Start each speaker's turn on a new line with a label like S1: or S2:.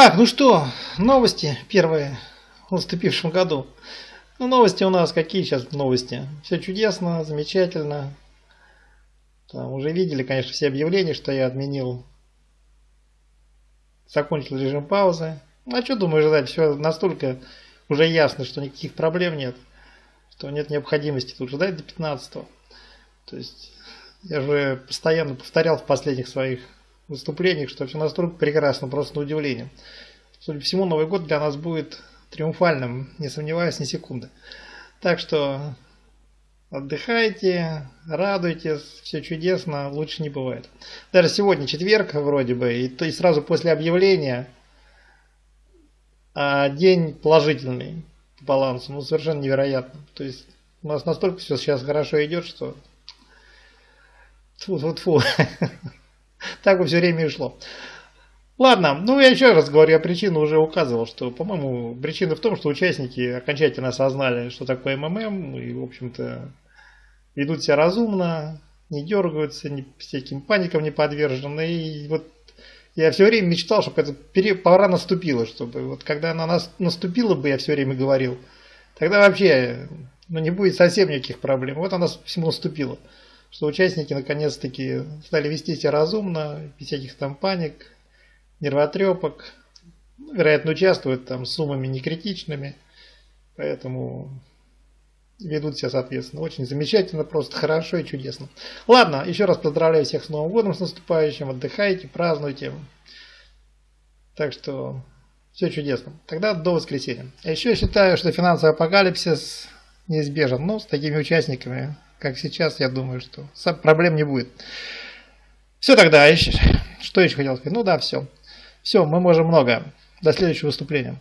S1: Так, ну что, новости первые в наступившем году. Ну, новости у нас какие сейчас новости? Все чудесно, замечательно. Там уже видели, конечно, все объявления, что я отменил, закончил режим паузы. Ну, а что думаю ждать? Все настолько уже ясно, что никаких проблем нет, что нет необходимости тут ждать до 15 -го. То есть я же постоянно повторял в последних своих выступлениях, что все настолько прекрасно, просто на удивление. Судя по всему, Новый год для нас будет триумфальным, не сомневаюсь ни секунды. Так что отдыхайте, радуйтесь, все чудесно, лучше не бывает. Даже сегодня четверг вроде бы, и, то, и сразу после объявления а день положительный по балансу, ну совершенно невероятно. То есть у нас настолько все сейчас хорошо идет, что Тьфу-тьфу-тьфу. Так все время и шло. Ладно, ну я еще раз говорю, я причину уже указывал, что, по-моему, причина в том, что участники окончательно осознали, что такое МММ, и, в общем-то, ведут себя разумно, не дергаются, ни, всяким паникам не подвержены. И вот я все время мечтал, чтобы эта пора наступила, чтобы вот когда она нас наступила бы, я все время говорил, тогда вообще ну, не будет совсем никаких проблем. Вот она всему наступила что участники наконец-таки стали вести себя разумно, без всяких там паник, нервотрепок. Ну, вероятно, участвуют там с суммами некритичными, поэтому ведут себя соответственно. Очень замечательно, просто хорошо и чудесно. Ладно, еще раз поздравляю всех с Новым годом, с наступающим. Отдыхайте, празднуйте. Так что все чудесно. Тогда до воскресенья. А еще считаю, что финансовый апокалипсис неизбежен. Но с такими участниками как сейчас, я думаю, что проблем не будет. Все тогда, что еще хотел сказать? Ну да, все. Все, мы можем много. До следующего выступления.